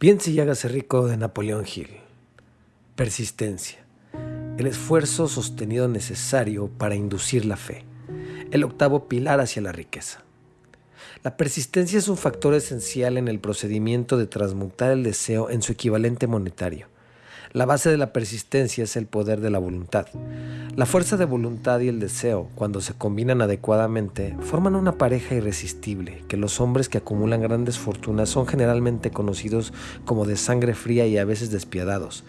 Piense y hágase rico de Napoleón Hill. Persistencia. El esfuerzo sostenido necesario para inducir la fe. El octavo pilar hacia la riqueza. La persistencia es un factor esencial en el procedimiento de transmutar el deseo en su equivalente monetario. La base de la persistencia es el poder de la voluntad. La fuerza de voluntad y el deseo, cuando se combinan adecuadamente, forman una pareja irresistible que los hombres que acumulan grandes fortunas son generalmente conocidos como de sangre fría y a veces despiadados.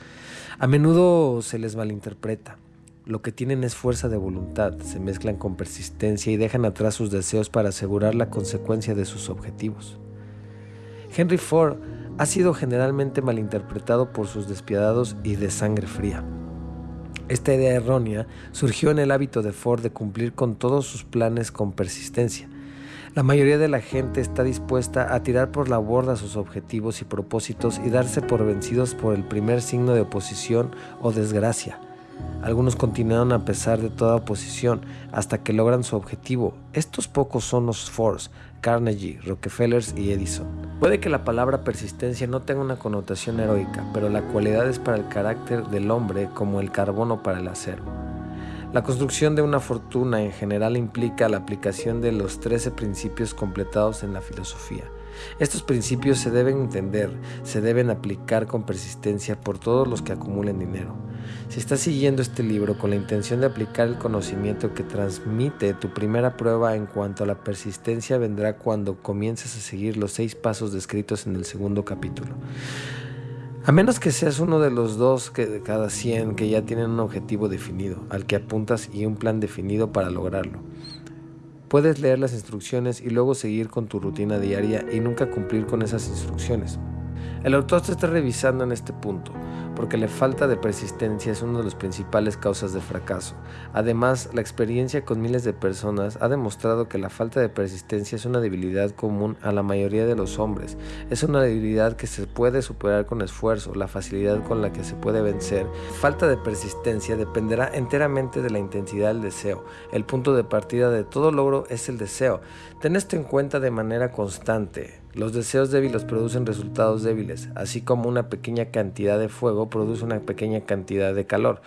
A menudo se les malinterpreta. Lo que tienen es fuerza de voluntad, se mezclan con persistencia y dejan atrás sus deseos para asegurar la consecuencia de sus objetivos. Henry Ford ha sido generalmente malinterpretado por sus despiadados y de sangre fría. Esta idea errónea surgió en el hábito de Ford de cumplir con todos sus planes con persistencia. La mayoría de la gente está dispuesta a tirar por la borda sus objetivos y propósitos y darse por vencidos por el primer signo de oposición o desgracia. Algunos continuaron a pesar de toda oposición hasta que logran su objetivo. Estos pocos son los Fords, Carnegie, Rockefellers y Edison. Puede que la palabra persistencia no tenga una connotación heroica, pero la cualidad es para el carácter del hombre como el carbono para el acero. La construcción de una fortuna en general implica la aplicación de los 13 principios completados en la filosofía. Estos principios se deben entender, se deben aplicar con persistencia por todos los que acumulen dinero. Si estás siguiendo este libro con la intención de aplicar el conocimiento que transmite, tu primera prueba en cuanto a la persistencia vendrá cuando comiences a seguir los seis pasos descritos en el segundo capítulo. A menos que seas uno de los dos que de cada 100 que ya tienen un objetivo definido, al que apuntas y un plan definido para lograrlo. Puedes leer las instrucciones y luego seguir con tu rutina diaria y nunca cumplir con esas instrucciones. El autor te está revisando en este punto, porque la falta de persistencia es una de las principales causas de fracaso. Además, la experiencia con miles de personas ha demostrado que la falta de persistencia es una debilidad común a la mayoría de los hombres. Es una debilidad que se puede superar con esfuerzo, la facilidad con la que se puede vencer. Falta de persistencia dependerá enteramente de la intensidad del deseo. El punto de partida de todo logro es el deseo. Ten esto en cuenta de manera constante. Los deseos débiles producen resultados débiles, así como una pequeña cantidad de fuego produce una pequeña cantidad de calor.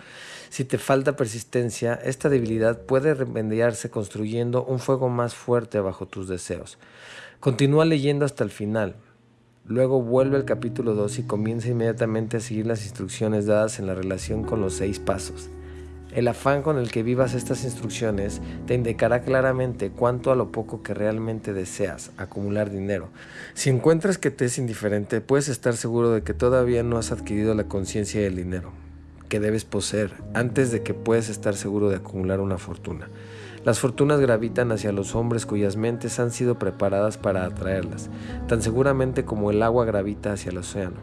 Si te falta persistencia, esta debilidad puede remediarse construyendo un fuego más fuerte bajo tus deseos. Continúa leyendo hasta el final. Luego vuelve al capítulo 2 y comienza inmediatamente a seguir las instrucciones dadas en la relación con los seis pasos. El afán con el que vivas estas instrucciones te indicará claramente cuánto a lo poco que realmente deseas acumular dinero. Si encuentras que te es indiferente, puedes estar seguro de que todavía no has adquirido la conciencia del dinero que debes poseer antes de que puedas estar seguro de acumular una fortuna. Las fortunas gravitan hacia los hombres cuyas mentes han sido preparadas para atraerlas, tan seguramente como el agua gravita hacia el océano.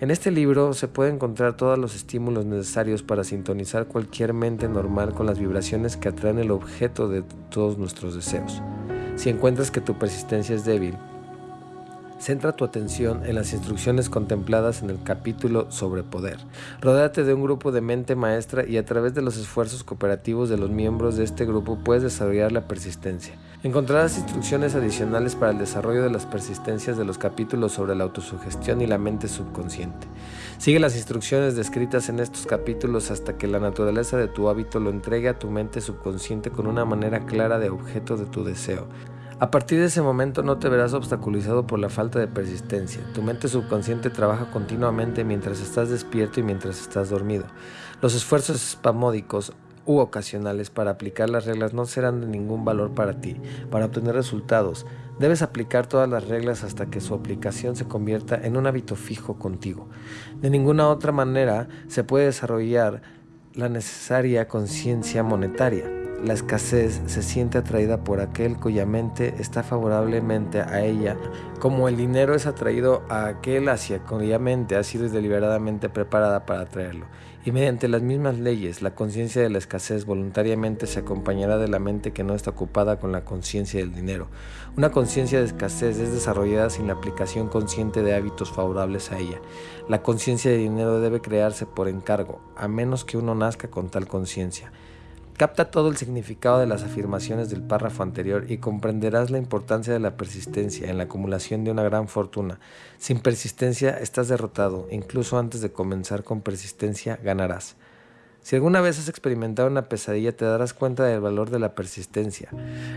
En este libro se puede encontrar todos los estímulos necesarios para sintonizar cualquier mente normal con las vibraciones que atraen el objeto de todos nuestros deseos. Si encuentras que tu persistencia es débil, Centra tu atención en las instrucciones contempladas en el capítulo sobre poder. Rodéate de un grupo de mente maestra y a través de los esfuerzos cooperativos de los miembros de este grupo puedes desarrollar la persistencia. Encontrarás instrucciones adicionales para el desarrollo de las persistencias de los capítulos sobre la autosugestión y la mente subconsciente. Sigue las instrucciones descritas en estos capítulos hasta que la naturaleza de tu hábito lo entregue a tu mente subconsciente con una manera clara de objeto de tu deseo. A partir de ese momento no te verás obstaculizado por la falta de persistencia. Tu mente subconsciente trabaja continuamente mientras estás despierto y mientras estás dormido. Los esfuerzos espamódicos u ocasionales para aplicar las reglas no serán de ningún valor para ti. Para obtener resultados, debes aplicar todas las reglas hasta que su aplicación se convierta en un hábito fijo contigo. De ninguna otra manera se puede desarrollar la necesaria conciencia monetaria. La escasez se siente atraída por aquel cuya mente está favorablemente a ella, como el dinero es atraído a aquel hacia cuya mente ha sido deliberadamente preparada para atraerlo. Y mediante las mismas leyes, la conciencia de la escasez voluntariamente se acompañará de la mente que no está ocupada con la conciencia del dinero. Una conciencia de escasez es desarrollada sin la aplicación consciente de hábitos favorables a ella. La conciencia de dinero debe crearse por encargo, a menos que uno nazca con tal conciencia. Capta todo el significado de las afirmaciones del párrafo anterior y comprenderás la importancia de la persistencia en la acumulación de una gran fortuna. Sin persistencia estás derrotado, incluso antes de comenzar con persistencia ganarás. Si alguna vez has experimentado una pesadilla te darás cuenta del valor de la persistencia.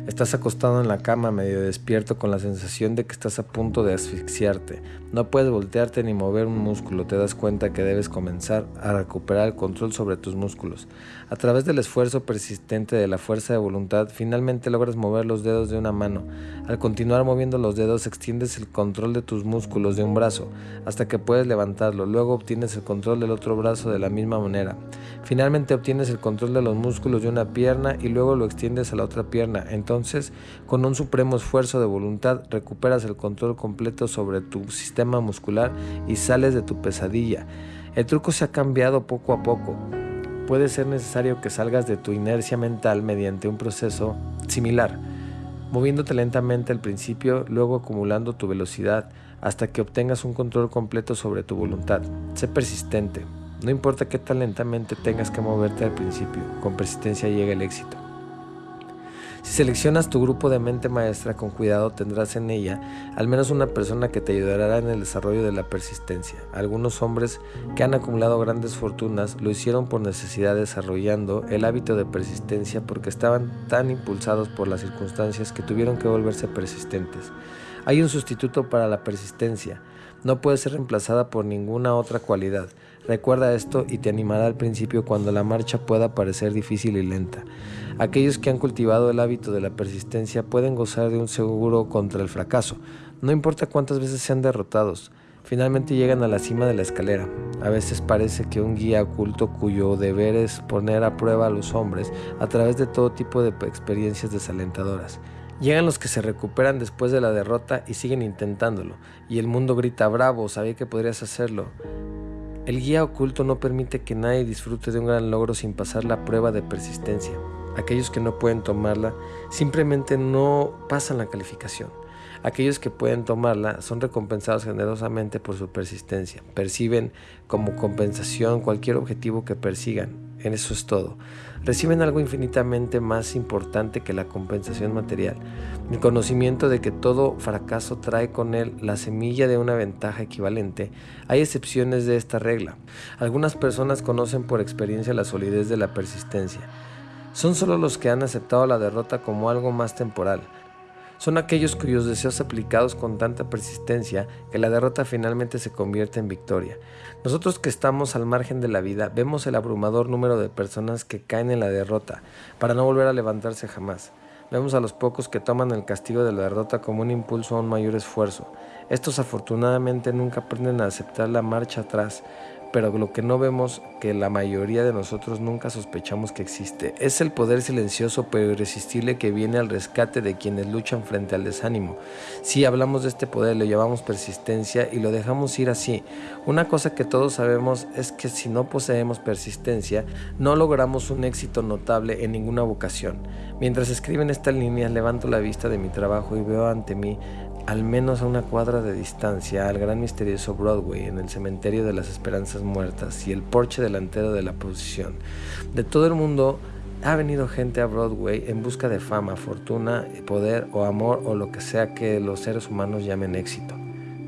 Estás acostado en la cama medio despierto con la sensación de que estás a punto de asfixiarte. No puedes voltearte ni mover un músculo. Te das cuenta que debes comenzar a recuperar el control sobre tus músculos. A través del esfuerzo persistente de la fuerza de voluntad, finalmente logras mover los dedos de una mano. Al continuar moviendo los dedos extiendes el control de tus músculos de un brazo hasta que puedes levantarlo. Luego obtienes el control del otro brazo de la misma manera. Finalmente obtienes el control de los músculos de una pierna y luego lo extiendes a la otra pierna. Entonces, con un supremo esfuerzo de voluntad, recuperas el control completo sobre tu sistema muscular y sales de tu pesadilla. El truco se ha cambiado poco a poco. Puede ser necesario que salgas de tu inercia mental mediante un proceso similar, moviéndote lentamente al principio, luego acumulando tu velocidad hasta que obtengas un control completo sobre tu voluntad. Sé persistente, no importa qué tan lentamente tengas que moverte al principio, con persistencia llega el éxito. Si seleccionas tu grupo de mente maestra con cuidado, tendrás en ella al menos una persona que te ayudará en el desarrollo de la persistencia. Algunos hombres que han acumulado grandes fortunas lo hicieron por necesidad desarrollando el hábito de persistencia porque estaban tan impulsados por las circunstancias que tuvieron que volverse persistentes. Hay un sustituto para la persistencia. No puede ser reemplazada por ninguna otra cualidad. Recuerda esto y te animará al principio cuando la marcha pueda parecer difícil y lenta. Aquellos que han cultivado el hábito de la persistencia pueden gozar de un seguro contra el fracaso. No importa cuántas veces sean derrotados, finalmente llegan a la cima de la escalera. A veces parece que un guía oculto cuyo deber es poner a prueba a los hombres a través de todo tipo de experiencias desalentadoras. Llegan los que se recuperan después de la derrota y siguen intentándolo, y el mundo grita, bravo, sabía que podrías hacerlo. El guía oculto no permite que nadie disfrute de un gran logro sin pasar la prueba de persistencia. Aquellos que no pueden tomarla simplemente no pasan la calificación. Aquellos que pueden tomarla son recompensados generosamente por su persistencia. Perciben como compensación cualquier objetivo que persigan. En eso es todo. Reciben algo infinitamente más importante que la compensación material. El conocimiento de que todo fracaso trae con él la semilla de una ventaja equivalente. Hay excepciones de esta regla. Algunas personas conocen por experiencia la solidez de la persistencia. Son solo los que han aceptado la derrota como algo más temporal son aquellos cuyos deseos aplicados con tanta persistencia que la derrota finalmente se convierte en victoria. Nosotros que estamos al margen de la vida vemos el abrumador número de personas que caen en la derrota para no volver a levantarse jamás. Vemos a los pocos que toman el castigo de la derrota como un impulso a un mayor esfuerzo. Estos afortunadamente nunca aprenden a aceptar la marcha atrás, pero lo que no vemos, que la mayoría de nosotros nunca sospechamos que existe, es el poder silencioso pero irresistible que viene al rescate de quienes luchan frente al desánimo. Si hablamos de este poder, lo llamamos persistencia y lo dejamos ir así. Una cosa que todos sabemos es que si no poseemos persistencia, no logramos un éxito notable en ninguna vocación. Mientras escriben estas líneas, levanto la vista de mi trabajo y veo ante mí al menos a una cuadra de distancia, al gran misterioso Broadway en el cementerio de las esperanzas muertas y el porche delantero de la posición. De todo el mundo ha venido gente a Broadway en busca de fama, fortuna, poder o amor o lo que sea que los seres humanos llamen éxito.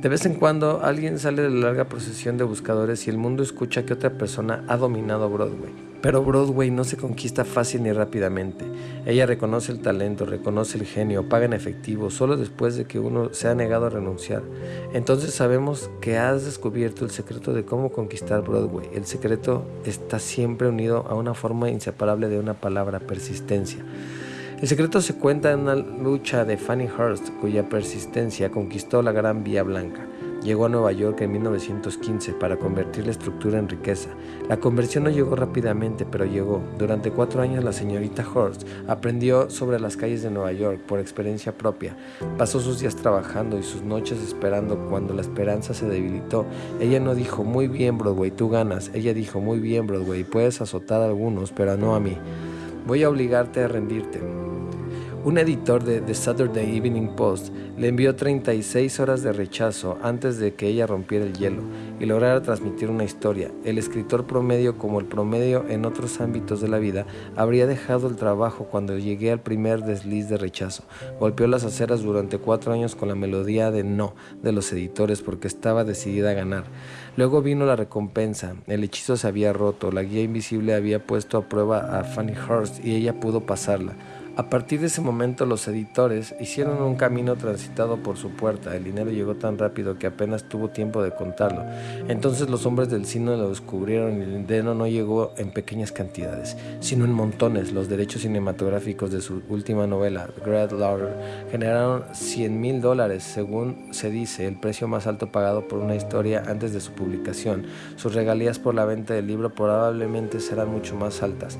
De vez en cuando alguien sale de la larga procesión de buscadores y el mundo escucha que otra persona ha dominado Broadway. Pero Broadway no se conquista fácil ni rápidamente. Ella reconoce el talento, reconoce el genio, paga en efectivo, solo después de que uno se ha negado a renunciar. Entonces sabemos que has descubierto el secreto de cómo conquistar Broadway. El secreto está siempre unido a una forma inseparable de una palabra, persistencia. El secreto se cuenta en una lucha de Fanny Hurst, cuya persistencia conquistó la Gran Vía Blanca. Llegó a Nueva York en 1915 para convertir la estructura en riqueza. La conversión no llegó rápidamente, pero llegó. Durante cuatro años la señorita Horst aprendió sobre las calles de Nueva York por experiencia propia. Pasó sus días trabajando y sus noches esperando cuando la esperanza se debilitó. Ella no dijo, muy bien Broadway, tú ganas. Ella dijo, muy bien Broadway, puedes azotar a algunos, pero no a mí. Voy a obligarte a rendirte. Un editor de The Saturday Evening Post le envió 36 horas de rechazo antes de que ella rompiera el hielo y lograra transmitir una historia. El escritor promedio, como el promedio en otros ámbitos de la vida, habría dejado el trabajo cuando llegué al primer desliz de rechazo. Golpeó las aceras durante cuatro años con la melodía de no de los editores porque estaba decidida a ganar. Luego vino la recompensa. El hechizo se había roto. La guía invisible había puesto a prueba a Fanny Hurst y ella pudo pasarla. A partir de ese momento los editores hicieron un camino transitado por su puerta. El dinero llegó tan rápido que apenas tuvo tiempo de contarlo. Entonces los hombres del cine lo descubrieron y el dinero no llegó en pequeñas cantidades, sino en montones. Los derechos cinematográficos de su última novela, Great Lauder, generaron 100 mil dólares, según se dice, el precio más alto pagado por una historia antes de su publicación. Sus regalías por la venta del libro probablemente serán mucho más altas.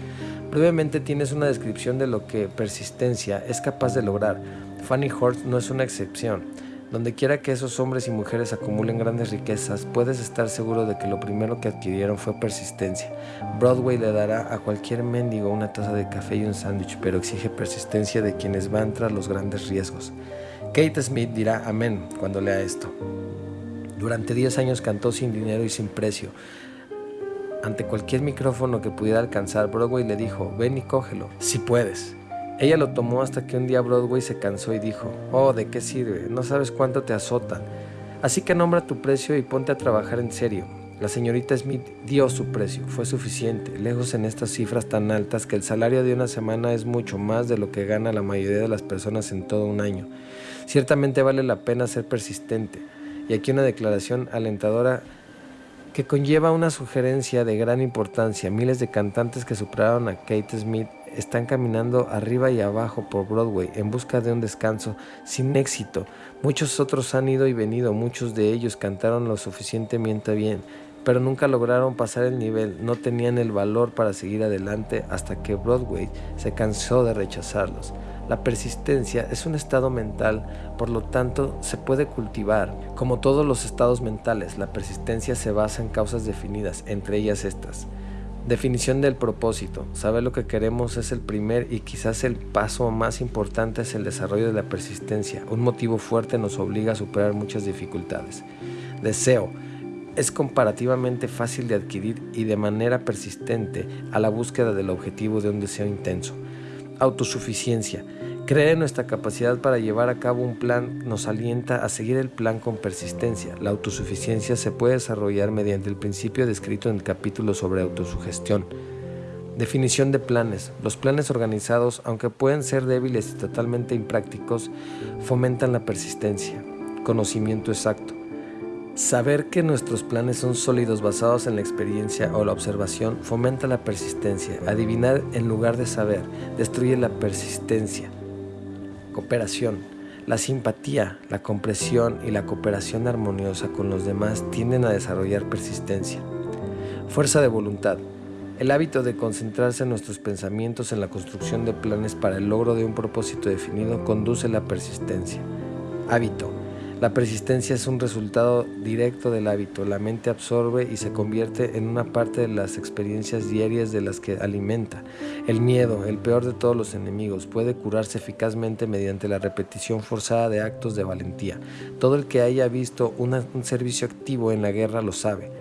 Brevemente tienes una descripción de lo que persistencia es capaz de lograr. Fanny Horst no es una excepción. Donde quiera que esos hombres y mujeres acumulen grandes riquezas, puedes estar seguro de que lo primero que adquirieron fue persistencia. Broadway le dará a cualquier mendigo una taza de café y un sándwich, pero exige persistencia de quienes van tras los grandes riesgos. Kate Smith dirá amén cuando lea esto. Durante 10 años cantó sin dinero y sin precio. Ante cualquier micrófono que pudiera alcanzar, Broadway le dijo, ven y cógelo, si puedes. Ella lo tomó hasta que un día Broadway se cansó y dijo, oh, ¿de qué sirve? No sabes cuánto te azotan. Así que nombra tu precio y ponte a trabajar en serio. La señorita Smith dio su precio, fue suficiente, lejos en estas cifras tan altas que el salario de una semana es mucho más de lo que gana la mayoría de las personas en todo un año. Ciertamente vale la pena ser persistente. Y aquí una declaración alentadora que conlleva una sugerencia de gran importancia. Miles de cantantes que superaron a Kate Smith están caminando arriba y abajo por Broadway en busca de un descanso sin éxito. Muchos otros han ido y venido, muchos de ellos cantaron lo suficientemente bien, pero nunca lograron pasar el nivel, no tenían el valor para seguir adelante hasta que Broadway se cansó de rechazarlos. La persistencia es un estado mental, por lo tanto se puede cultivar. Como todos los estados mentales, la persistencia se basa en causas definidas, entre ellas estas. Definición del propósito. Saber lo que queremos es el primer y quizás el paso más importante es el desarrollo de la persistencia. Un motivo fuerte nos obliga a superar muchas dificultades. Deseo. Es comparativamente fácil de adquirir y de manera persistente a la búsqueda del objetivo de un deseo intenso. Autosuficiencia. Creer en nuestra capacidad para llevar a cabo un plan nos alienta a seguir el plan con persistencia. La autosuficiencia se puede desarrollar mediante el principio descrito en el capítulo sobre autosugestión. Definición de planes. Los planes organizados, aunque pueden ser débiles y totalmente imprácticos, fomentan la persistencia. Conocimiento exacto. Saber que nuestros planes son sólidos basados en la experiencia o la observación fomenta la persistencia. Adivinar en lugar de saber destruye la persistencia. Cooperación. La simpatía, la compresión y la cooperación armoniosa con los demás tienden a desarrollar persistencia. Fuerza de voluntad. El hábito de concentrarse en nuestros pensamientos en la construcción de planes para el logro de un propósito definido conduce a la persistencia. Hábito. La persistencia es un resultado directo del hábito. La mente absorbe y se convierte en una parte de las experiencias diarias de las que alimenta. El miedo, el peor de todos los enemigos, puede curarse eficazmente mediante la repetición forzada de actos de valentía. Todo el que haya visto un servicio activo en la guerra lo sabe.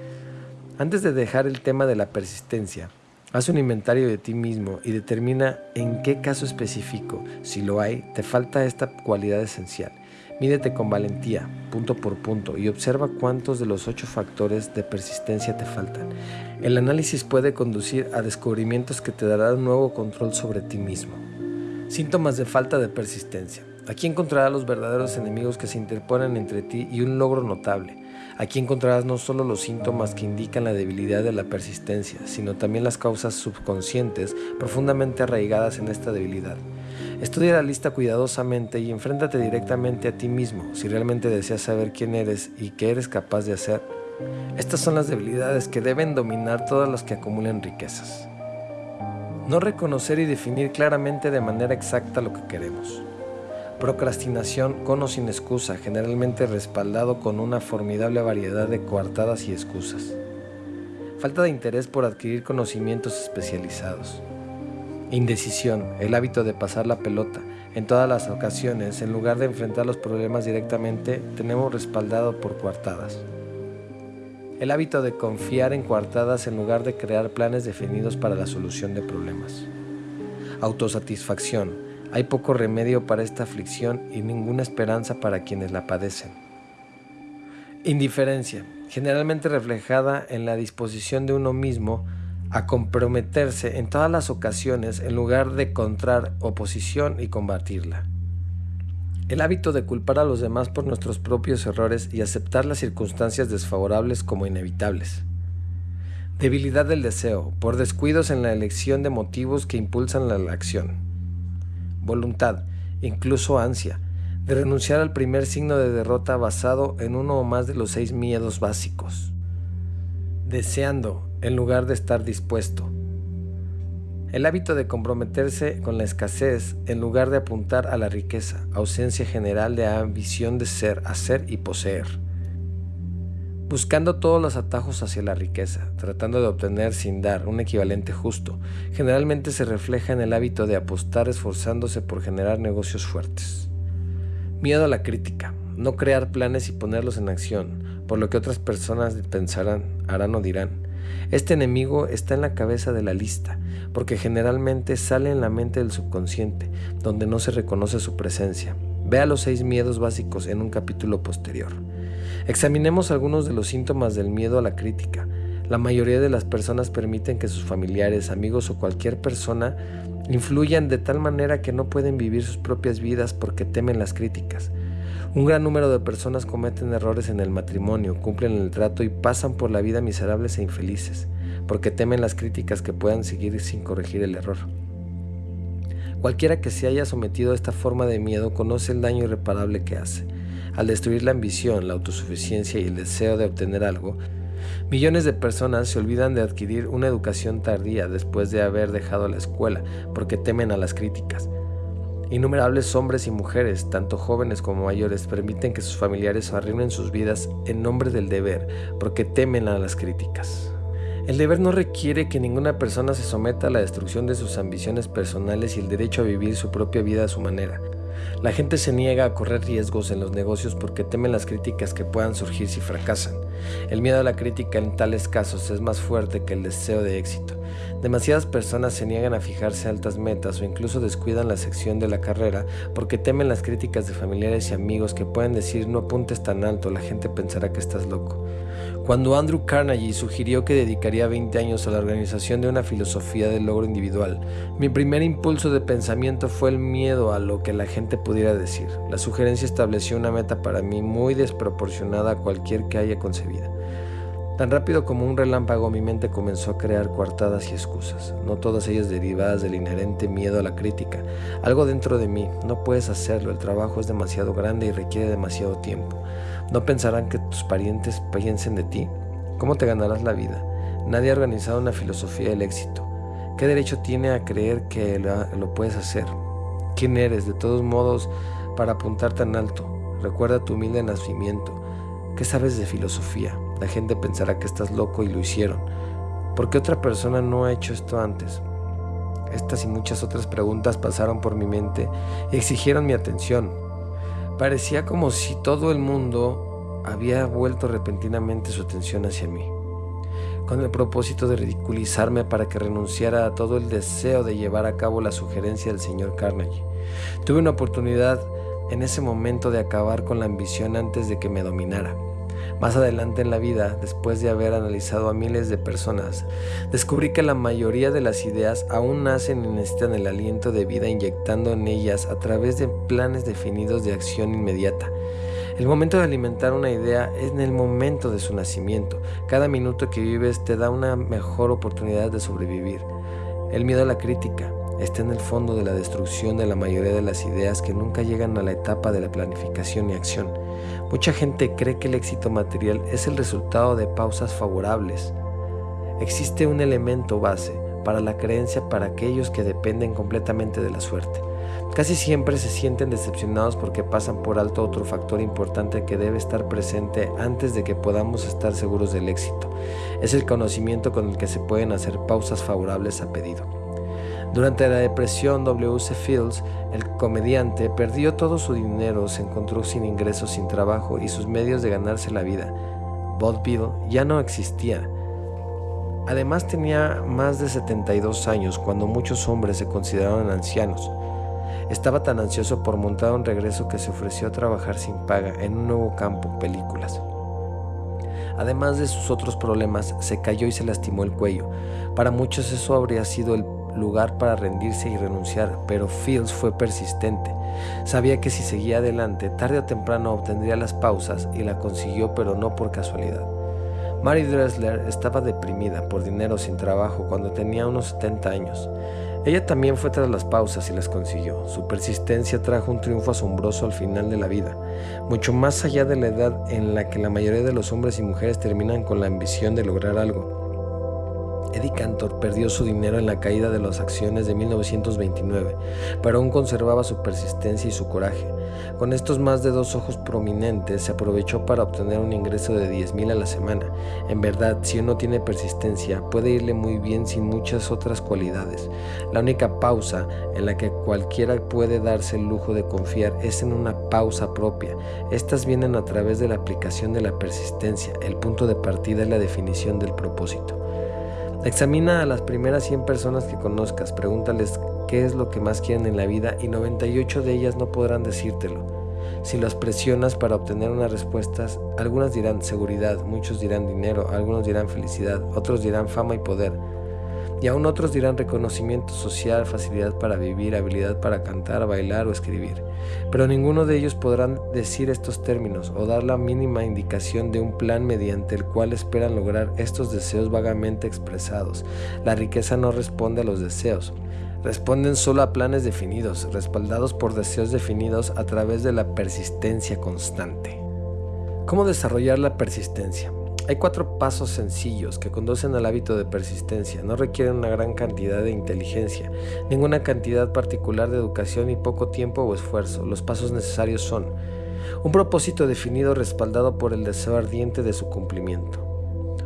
Antes de dejar el tema de la persistencia, Haz un inventario de ti mismo y determina en qué caso específico, si lo hay, te falta esta cualidad esencial. Mídete con valentía, punto por punto, y observa cuántos de los ocho factores de persistencia te faltan. El análisis puede conducir a descubrimientos que te darán nuevo control sobre ti mismo. Síntomas de falta de persistencia. Aquí encontrarás los verdaderos enemigos que se interponen entre ti y un logro notable. Aquí encontrarás no solo los síntomas que indican la debilidad de la persistencia, sino también las causas subconscientes profundamente arraigadas en esta debilidad. Estudia la lista cuidadosamente y enfréntate directamente a ti mismo si realmente deseas saber quién eres y qué eres capaz de hacer. Estas son las debilidades que deben dominar todas las que acumulen riquezas. No reconocer y definir claramente de manera exacta lo que queremos. Procrastinación con o sin excusa, generalmente respaldado con una formidable variedad de coartadas y excusas. Falta de interés por adquirir conocimientos especializados. Indecisión, el hábito de pasar la pelota, En todas las ocasiones, en lugar de enfrentar los problemas directamente, tenemos respaldado por coartadas. El hábito de confiar en coartadas en lugar de crear planes definidos para la solución de problemas. Autosatisfacción. Hay poco remedio para esta aflicción y ninguna esperanza para quienes la padecen. Indiferencia, generalmente reflejada en la disposición de uno mismo a comprometerse en todas las ocasiones en lugar de encontrar oposición y combatirla. El hábito de culpar a los demás por nuestros propios errores y aceptar las circunstancias desfavorables como inevitables. Debilidad del deseo, por descuidos en la elección de motivos que impulsan la acción. Voluntad, incluso ansia, de renunciar al primer signo de derrota basado en uno o más de los seis miedos básicos. Deseando, en lugar de estar dispuesto. El hábito de comprometerse con la escasez en lugar de apuntar a la riqueza, ausencia general de ambición de ser, hacer y poseer. Buscando todos los atajos hacia la riqueza, tratando de obtener sin dar un equivalente justo, generalmente se refleja en el hábito de apostar esforzándose por generar negocios fuertes. Miedo a la crítica, no crear planes y ponerlos en acción, por lo que otras personas pensarán, harán o dirán este enemigo está en la cabeza de la lista, porque generalmente sale en la mente del subconsciente, donde no se reconoce su presencia. Vea los seis miedos básicos en un capítulo posterior. Examinemos algunos de los síntomas del miedo a la crítica. La mayoría de las personas permiten que sus familiares, amigos o cualquier persona influyan de tal manera que no pueden vivir sus propias vidas porque temen las críticas. Un gran número de personas cometen errores en el matrimonio, cumplen el trato y pasan por la vida miserables e infelices, porque temen las críticas que puedan seguir sin corregir el error. Cualquiera que se haya sometido a esta forma de miedo conoce el daño irreparable que hace. Al destruir la ambición, la autosuficiencia y el deseo de obtener algo, millones de personas se olvidan de adquirir una educación tardía después de haber dejado la escuela porque temen a las críticas. Innumerables hombres y mujeres, tanto jóvenes como mayores, permiten que sus familiares arruinen sus vidas en nombre del deber, porque temen a las críticas. El deber no requiere que ninguna persona se someta a la destrucción de sus ambiciones personales y el derecho a vivir su propia vida a su manera. La gente se niega a correr riesgos en los negocios porque temen las críticas que puedan surgir si fracasan. El miedo a la crítica en tales casos es más fuerte que el deseo de éxito. Demasiadas personas se niegan a fijarse altas metas o incluso descuidan la sección de la carrera porque temen las críticas de familiares y amigos que pueden decir no apuntes tan alto, la gente pensará que estás loco. Cuando Andrew Carnegie sugirió que dedicaría 20 años a la organización de una filosofía del logro individual, mi primer impulso de pensamiento fue el miedo a lo que la gente pudiera decir. La sugerencia estableció una meta para mí muy desproporcionada a cualquier que haya concebida. Tan rápido como un relámpago mi mente comenzó a crear coartadas y excusas, no todas ellas derivadas del inherente miedo a la crítica. Algo dentro de mí, no puedes hacerlo, el trabajo es demasiado grande y requiere demasiado tiempo. ¿No pensarán que tus parientes piensen de ti? ¿Cómo te ganarás la vida? Nadie ha organizado una filosofía del éxito. ¿Qué derecho tiene a creer que lo, puedes hacer? ¿Quién eres, de todos modos, para apuntar tan alto? Recuerda tu humilde nacimiento. ¿Qué sabes de filosofía? La gente pensará que estás loco y lo hicieron. ¿Por qué otra persona no ha hecho esto antes? Estas y muchas otras preguntas pasaron por mi mente y exigieron mi atención. Parecía como si todo el mundo había vuelto repentinamente su atención hacia mí, con el propósito de ridiculizarme para que renunciara a todo el deseo de llevar a cabo la sugerencia del señor Carnegie. Tuve una oportunidad en ese momento de acabar con la ambición antes de que me dominara. Más adelante en la vida, después de haber analizado a miles de personas, descubrí que la mayoría de las ideas aún nacen y necesitan el aliento de vida inyectando en ellas a través de planes definidos de acción inmediata. El momento de alimentar una idea es en el momento de su nacimiento. Cada minuto que vives te da una mejor oportunidad de sobrevivir. El miedo a la crítica, está en el fondo de la destrucción de la mayoría de las ideas que nunca llegan a la etapa de la planificación y acción. Mucha gente cree que el éxito material es el resultado de pausas favorables. Existe un elemento base para la creencia para aquellos que dependen completamente de la suerte. Casi siempre se sienten decepcionados porque pasan por alto otro factor importante que debe estar presente antes de que podamos estar seguros del éxito. Es el conocimiento con el que se pueden hacer pausas favorables a pedido. Durante la depresión, W.C. Fields, el comediante, perdió todo su dinero, se encontró sin ingresos, sin trabajo y sus medios de ganarse la vida. Vaudeville ya no existía. Además tenía más de 72 años cuando muchos hombres se consideraban ancianos. Estaba tan ansioso por montar un regreso que se ofreció a trabajar sin paga en un nuevo campo, películas. Además de sus otros problemas, se cayó y se lastimó el cuello. Para muchos eso habría sido el lugar para rendirse y renunciar, pero Fields fue persistente. Sabía que si seguía adelante, tarde o temprano obtendría las pausas y la consiguió, pero no por casualidad. Mary Dressler estaba deprimida por dinero sin trabajo cuando tenía unos 70 años. Ella también fue tras las pausas y las consiguió. Su persistencia trajo un triunfo asombroso al final de la vida, mucho más allá de la edad en la que la mayoría de los hombres y mujeres terminan con la ambición de lograr algo. Eddie Cantor perdió su dinero en la caída de las acciones de 1929, pero aún conservaba su persistencia y su coraje. Con estos más de dos ojos prominentes se aprovechó para obtener un ingreso de 10 mil a la semana. En verdad, si uno tiene persistencia, puede irle muy bien sin muchas otras cualidades. La única pausa en la que cualquiera puede darse el lujo de confiar es en una pausa propia. Estas vienen a través de la aplicación de la persistencia. El punto de partida es la definición del propósito. Examina a las primeras 100 personas que conozcas, pregúntales qué es lo que más quieren en la vida y 98 de ellas no podrán decírtelo. Si las presionas para obtener unas respuestas, algunas dirán seguridad, muchos dirán dinero, algunos dirán felicidad, otros dirán fama y poder y aún otros dirán reconocimiento social, facilidad para vivir, habilidad para cantar, bailar o escribir. Pero ninguno de ellos podrán decir estos términos o dar la mínima indicación de un plan mediante el cual esperan lograr estos deseos vagamente expresados. La riqueza no responde a los deseos, responden solo a planes definidos, respaldados por deseos definidos a través de la persistencia constante. ¿Cómo desarrollar la persistencia? Hay cuatro pasos sencillos que conducen al hábito de persistencia. No requieren una gran cantidad de inteligencia, ninguna cantidad particular de educación y poco tiempo o esfuerzo. Los pasos necesarios son un propósito definido respaldado por el deseo ardiente de su cumplimiento,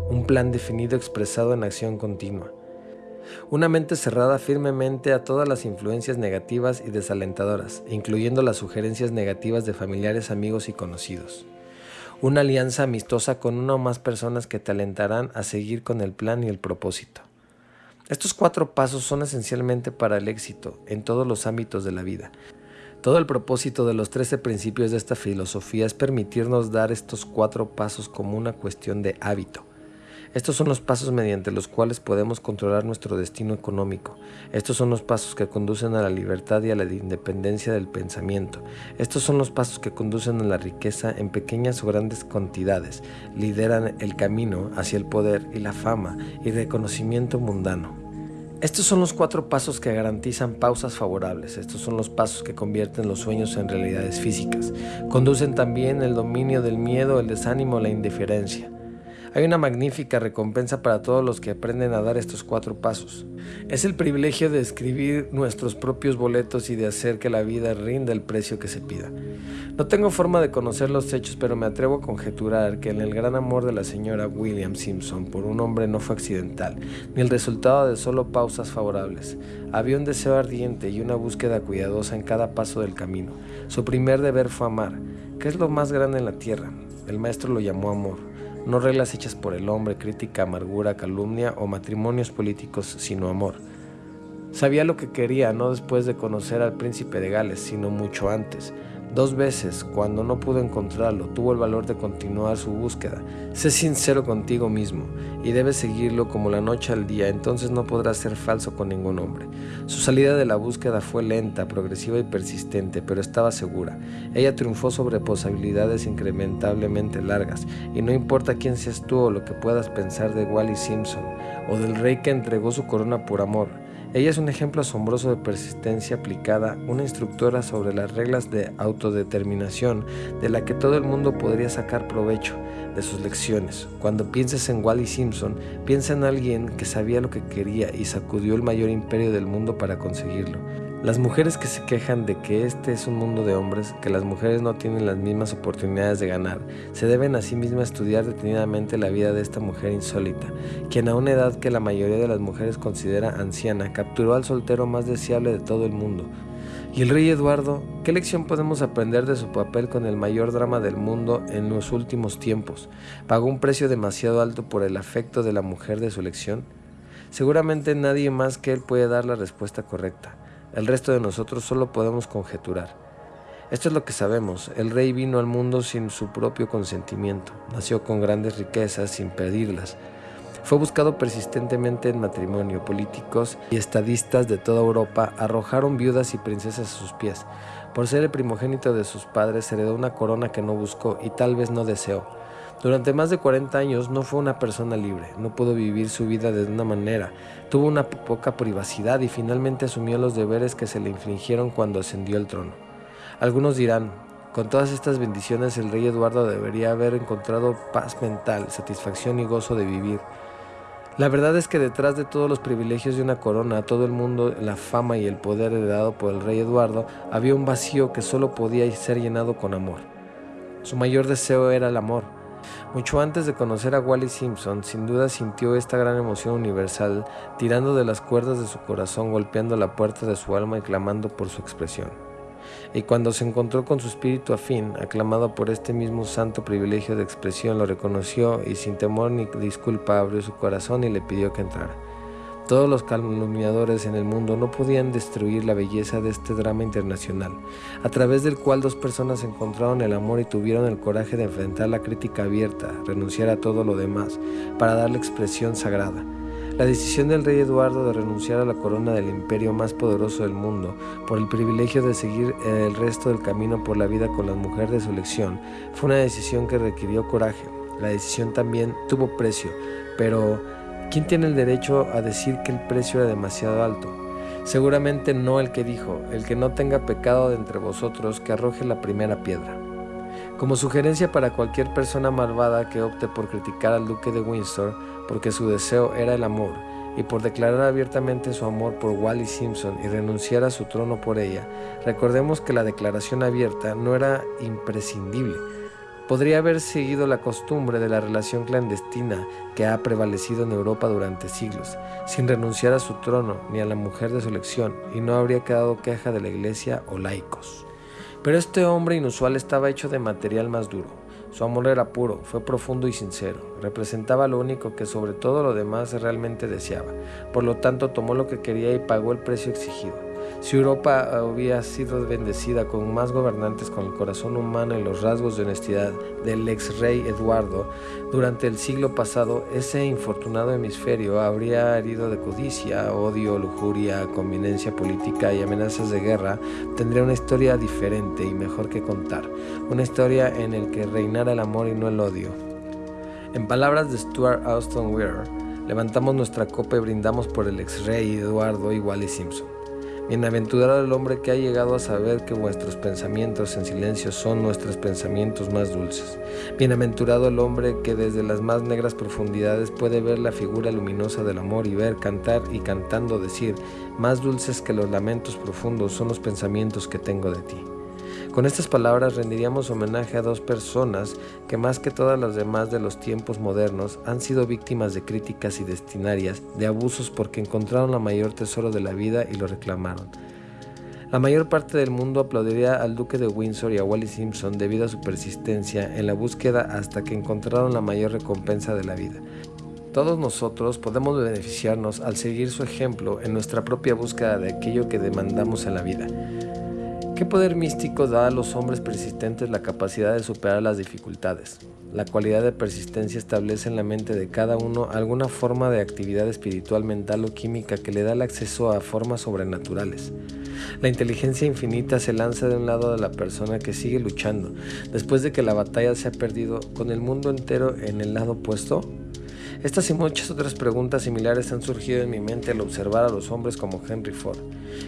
un plan definido expresado en acción continua, una mente cerrada firmemente a todas las influencias negativas y desalentadoras, incluyendo las sugerencias negativas de familiares, amigos y conocidos una alianza amistosa con una o más personas que te alentarán a seguir con el plan y el propósito. Estos cuatro pasos son esencialmente para el éxito en todos los ámbitos de la vida. Todo el propósito de los 13 principios de esta filosofía es permitirnos dar estos cuatro pasos como una cuestión de hábito estos son los pasos mediante los cuales podemos controlar nuestro destino económico. Estos son los pasos que conducen a la libertad y a la independencia del pensamiento. Estos son los pasos que conducen a la riqueza en pequeñas o grandes cantidades. Lideran el camino hacia el poder y la fama y reconocimiento mundano. Estos son los cuatro pasos que garantizan pausas favorables. Estos son los pasos que convierten los sueños en realidades físicas. Conducen también el dominio del miedo, el desánimo, la indiferencia. Hay una magnífica recompensa para todos los que aprenden a dar estos cuatro pasos. Es el privilegio de escribir nuestros propios boletos y de hacer que la vida rinda el precio que se pida. No tengo forma de conocer los hechos, pero me atrevo a conjeturar que en el gran amor de la señora William Simpson por un hombre no fue accidental, ni el resultado de solo pausas favorables. Había un deseo ardiente y una búsqueda cuidadosa en cada paso del camino. Su primer deber fue amar, que es lo más grande en la tierra. El maestro lo llamó amor no reglas hechas por el hombre, crítica, amargura, calumnia o matrimonios políticos, sino amor. Sabía lo que quería, no después de conocer al príncipe de Gales, sino mucho antes. Dos veces, cuando no pudo encontrarlo, tuvo el valor de continuar su búsqueda. Sé sincero contigo mismo y debes seguirlo como la noche al día, entonces no podrás ser falso con ningún hombre. Su salida de la búsqueda fue lenta, progresiva y persistente, pero estaba segura. Ella triunfó sobre posibilidades incrementablemente largas, y no importa quién seas tú o lo que puedas pensar de Wally Simpson, o del rey que entregó su corona por amor, ella es un ejemplo asombroso de persistencia aplicada, una instructora sobre las reglas de autodeterminación de la que todo el mundo podría sacar provecho de sus lecciones. Cuando pienses en Wally Simpson, piensa en alguien que sabía lo que quería y sacudió el mayor imperio del mundo para conseguirlo. Las mujeres que se quejan de que este es un mundo de hombres, que las mujeres no tienen las mismas oportunidades de ganar, se deben a sí mismas estudiar detenidamente la vida de esta mujer insólita, quien a una edad que la mayoría de las mujeres considera anciana, capturó al soltero más deseable de todo el mundo. Y el rey Eduardo, ¿qué lección podemos aprender de su papel con el mayor drama del mundo en los últimos tiempos? ¿Pagó un precio demasiado alto por el afecto de la mujer de su elección? Seguramente nadie más que él puede dar la respuesta correcta. El resto de nosotros solo podemos conjeturar. Esto es lo que sabemos. El rey vino al mundo sin su propio consentimiento. Nació con grandes riquezas sin pedirlas. Fue buscado persistentemente en matrimonio. Políticos y estadistas de toda Europa arrojaron viudas y princesas a sus pies. Por ser el primogénito de sus padres, heredó una corona que no buscó y tal vez no deseó. Durante más de 40 años no fue una persona libre, no pudo vivir su vida de una manera, tuvo una poca privacidad y finalmente asumió los deberes que se le infligieron cuando ascendió al trono. Algunos dirán, con todas estas bendiciones el rey Eduardo debería haber encontrado paz mental, satisfacción y gozo de vivir. La verdad es que detrás de todos los privilegios de una corona, todo el mundo, la fama y el poder heredado por el rey Eduardo, había un vacío que solo podía ser llenado con amor. Su mayor deseo era el amor, mucho antes de conocer a Wally Simpson, sin duda sintió esta gran emoción universal, tirando de las cuerdas de su corazón, golpeando la puerta de su alma y clamando por su expresión. Y cuando se encontró con su espíritu afín, aclamado por este mismo santo privilegio de expresión, lo reconoció y sin temor ni disculpa abrió su corazón y le pidió que entrara. Todos los calumniadores en el mundo no podían destruir la belleza de este drama internacional, a través del cual dos personas encontraron el amor y tuvieron el coraje de enfrentar la crítica abierta, renunciar a todo lo demás, para darle expresión sagrada. La decisión del rey Eduardo de renunciar a la corona del imperio más poderoso del mundo por el privilegio de seguir el resto del camino por la vida con la mujer de su elección fue una decisión que requirió coraje. La decisión también tuvo precio, pero ¿Quién tiene el derecho a decir que el precio era demasiado alto? Seguramente no el que dijo, el que no tenga pecado de entre vosotros, que arroje la primera piedra. Como sugerencia para cualquier persona malvada que opte por criticar al duque de Windsor porque su deseo era el amor y por declarar abiertamente su amor por Wally Simpson y renunciar a su trono por ella, recordemos que la declaración abierta no era imprescindible, podría haber seguido la costumbre de la relación clandestina que ha prevalecido en Europa durante siglos, sin renunciar a su trono ni a la mujer de su elección, y no habría quedado queja de la iglesia o laicos. Pero este hombre inusual estaba hecho de material más duro. Su amor era puro, fue profundo y sincero, representaba lo único que sobre todo lo demás realmente deseaba, por lo tanto tomó lo que quería y pagó el precio exigido. Si Europa había sido bendecida con más gobernantes con el corazón humano y los rasgos de honestidad del ex rey Eduardo, durante el siglo pasado ese infortunado hemisferio habría herido de codicia, odio, lujuria, conveniencia política y amenazas de guerra, tendría una historia diferente y mejor que contar, una historia en la que reinara el amor y no el odio. En palabras de Stuart Austin Weir, levantamos nuestra copa y brindamos por el ex rey Eduardo y Wally Simpson. Bienaventurado el hombre que ha llegado a saber que vuestros pensamientos en silencio son nuestros pensamientos más dulces. Bienaventurado el hombre que desde las más negras profundidades puede ver la figura luminosa del amor y ver, cantar y cantando decir, más dulces que los lamentos profundos son los pensamientos que tengo de ti. Con estas palabras rendiríamos homenaje a dos personas que más que todas las demás de los tiempos modernos han sido víctimas de críticas y destinarias, de abusos porque encontraron la mayor tesoro de la vida y lo reclamaron. La mayor parte del mundo aplaudiría al duque de Windsor y a Wally Simpson debido a su persistencia en la búsqueda hasta que encontraron la mayor recompensa de la vida. Todos nosotros podemos beneficiarnos al seguir su ejemplo en nuestra propia búsqueda de aquello que demandamos en la vida. ¿Qué poder místico da a los hombres persistentes la capacidad de superar las dificultades? La cualidad de persistencia establece en la mente de cada uno alguna forma de actividad espiritual, mental o química que le da el acceso a formas sobrenaturales. La inteligencia infinita se lanza de un lado de la persona que sigue luchando, después de que la batalla se ha perdido, con el mundo entero en el lado opuesto Estas y muchas otras preguntas similares han surgido en mi mente al observar a los hombres como Henry Ford,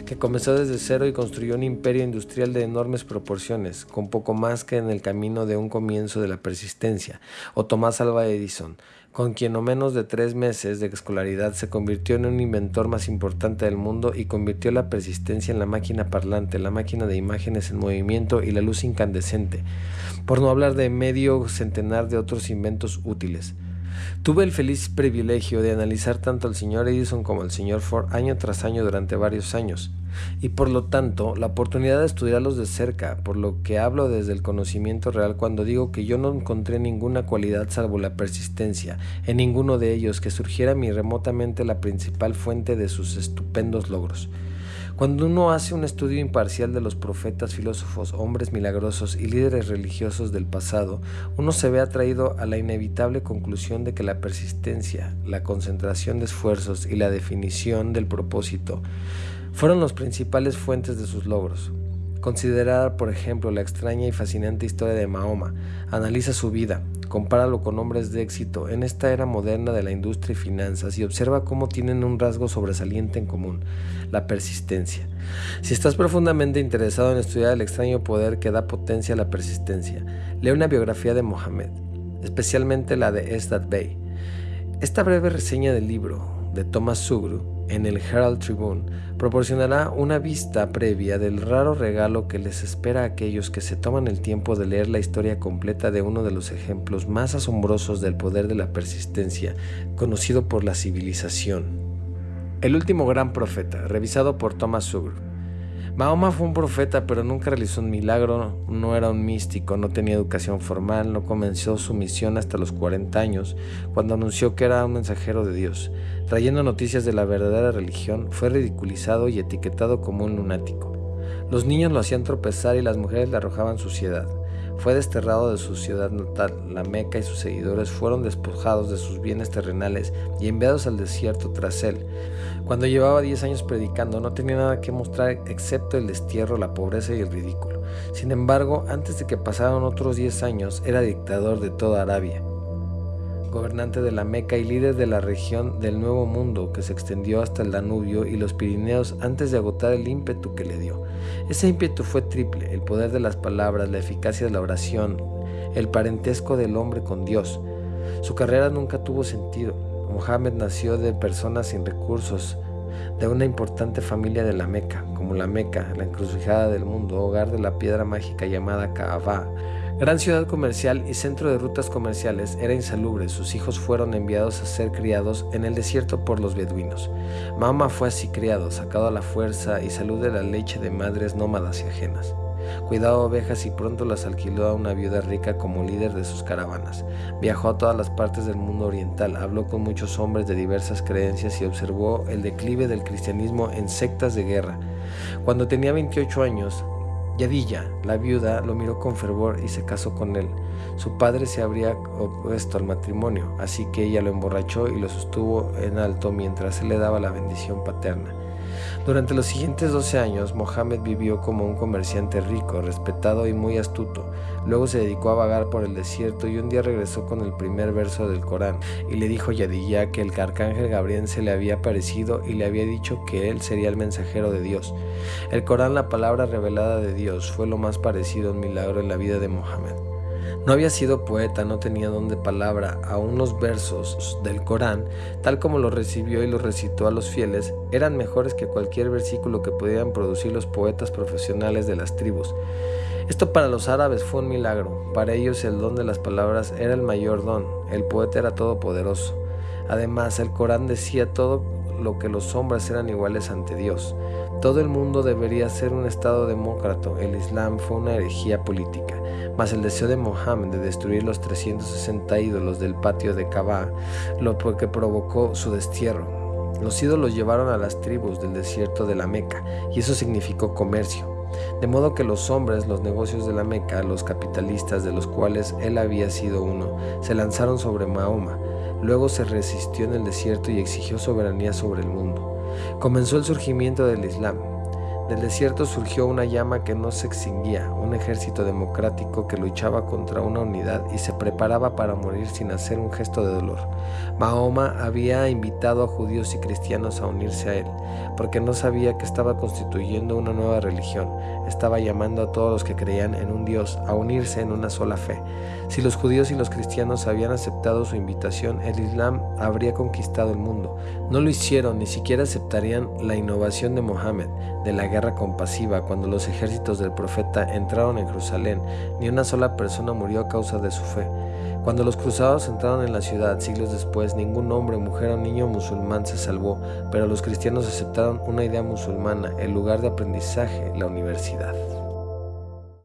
que comenzó desde cero y construyó un imperio industrial de enormes proporciones, con poco más que en el camino de un comienzo de la persistencia, o Tomás Alva Edison, con quien no menos de tres meses de escolaridad se convirtió en un inventor más importante del mundo y convirtió la persistencia en la máquina parlante, la máquina de imágenes en movimiento y la luz incandescente, por no hablar de medio centenar de otros inventos útiles. Tuve el feliz privilegio de analizar tanto al señor Edison como al señor Ford año tras año durante varios años, y por lo tanto la oportunidad de estudiarlos de cerca, por lo que hablo desde el conocimiento real cuando digo que yo no encontré ninguna cualidad salvo la persistencia en ninguno de ellos que surgiera mi remotamente la principal fuente de sus estupendos logros. Cuando uno hace un estudio imparcial de los profetas, filósofos, hombres milagrosos y líderes religiosos del pasado, uno se ve atraído a la inevitable conclusión de que la persistencia, la concentración de esfuerzos y la definición del propósito fueron las principales fuentes de sus logros. Considera, por ejemplo, la extraña y fascinante historia de Mahoma. Analiza su vida, compáralo con hombres de éxito en esta era moderna de la industria y finanzas y observa cómo tienen un rasgo sobresaliente en común, la persistencia. Si estás profundamente interesado en estudiar el extraño poder que da potencia a la persistencia, lee una biografía de Mohammed, especialmente la de Esdat Bey. Esta breve reseña del libro de Thomas Sugru en el Herald Tribune proporcionará una vista previa del raro regalo que les espera a aquellos que se toman el tiempo de leer la historia completa de uno de los ejemplos más asombrosos del poder de la persistencia conocido por la civilización. El último gran profeta, revisado por Thomas Sugru. Mahoma fue un profeta, pero nunca realizó un milagro, no era un místico, no tenía educación formal, no comenzó su misión hasta los 40 años, cuando anunció que era un mensajero de Dios. Trayendo noticias de la verdadera religión, fue ridiculizado y etiquetado como un lunático. Los niños lo hacían tropezar y las mujeres le arrojaban suciedad. Fue desterrado de su ciudad natal, la Meca y sus seguidores fueron despojados de sus bienes terrenales y enviados al desierto tras él. Cuando llevaba 10 años predicando no tenía nada que mostrar excepto el destierro, la pobreza y el ridículo. Sin embargo, antes de que pasaran otros 10 años, era dictador de toda Arabia gobernante de la Meca y líder de la región del Nuevo Mundo que se extendió hasta el Danubio y los Pirineos antes de agotar el ímpetu que le dio. Ese ímpetu fue triple, el poder de las palabras, la eficacia de la oración, el parentesco del hombre con Dios. Su carrera nunca tuvo sentido. Mohammed nació de personas sin recursos, de una importante familia de la Meca, como la Meca, la encrucijada del mundo, hogar de la piedra mágica llamada Kaaba, Gran ciudad comercial y centro de rutas comerciales, era insalubre. Sus hijos fueron enviados a ser criados en el desierto por los beduinos. Mama fue así criado, sacado a la fuerza y salud de la leche de madres nómadas y ajenas. Cuidaba ovejas y pronto las alquiló a una viuda rica como líder de sus caravanas. Viajó a todas las partes del mundo oriental, habló con muchos hombres de diversas creencias y observó el declive del cristianismo en sectas de guerra. Cuando tenía 28 años, Yadilla, la viuda, lo miró con fervor y se casó con él. Su padre se habría opuesto al matrimonio, así que ella lo emborrachó y lo sostuvo en alto mientras él le daba la bendición paterna. Durante los siguientes 12 años, Mohammed vivió como un comerciante rico, respetado y muy astuto. Luego se dedicó a vagar por el desierto y un día regresó con el primer verso del Corán y le dijo a que el arcángel Gabriel se le había aparecido y le había dicho que él sería el mensajero de Dios. El Corán, la palabra revelada de Dios, fue lo más parecido a un milagro en la vida de Mohammed. No había sido poeta, no tenía don de palabra, aún los versos del Corán, tal como los recibió y los recitó a los fieles, eran mejores que cualquier versículo que pudieran producir los poetas profesionales de las tribus. Esto para los árabes fue un milagro, para ellos el don de las palabras era el mayor don, el poeta era todopoderoso. Además, el Corán decía todo lo que los hombres eran iguales ante Dios. Todo el mundo debería ser un Estado demócrata, el Islam fue una herejía política. Mas el deseo de Mohammed de destruir los 360 ídolos del patio de Kaaba, lo que provocó su destierro. Los ídolos llevaron a las tribus del desierto de la Meca, y eso significó comercio. De modo que los hombres, los negocios de la Meca, los capitalistas de los cuales él había sido uno, se lanzaron sobre Mahoma. Luego se resistió en el desierto y exigió soberanía sobre el mundo. Comenzó el surgimiento del Islam. Del desierto surgió una llama que no se extinguía, un ejército democrático que luchaba contra una unidad y se preparaba para morir sin hacer un gesto de dolor. Mahoma había invitado a judíos y cristianos a unirse a él, porque no sabía que estaba constituyendo una nueva religión, estaba llamando a todos los que creían en un Dios a unirse en una sola fe. Si los judíos y los cristianos habían aceptado su invitación, el Islam habría conquistado el mundo. No lo hicieron, ni siquiera aceptarían la innovación de Mohammed, de la guerra compasiva, cuando los ejércitos del profeta entraron en Jerusalén, ni una sola persona murió a causa de su fe. Cuando los cruzados entraron en la ciudad siglos después, ningún hombre, mujer o niño musulmán se salvó, pero los cristianos aceptaron una idea musulmana, el lugar de aprendizaje, la universidad.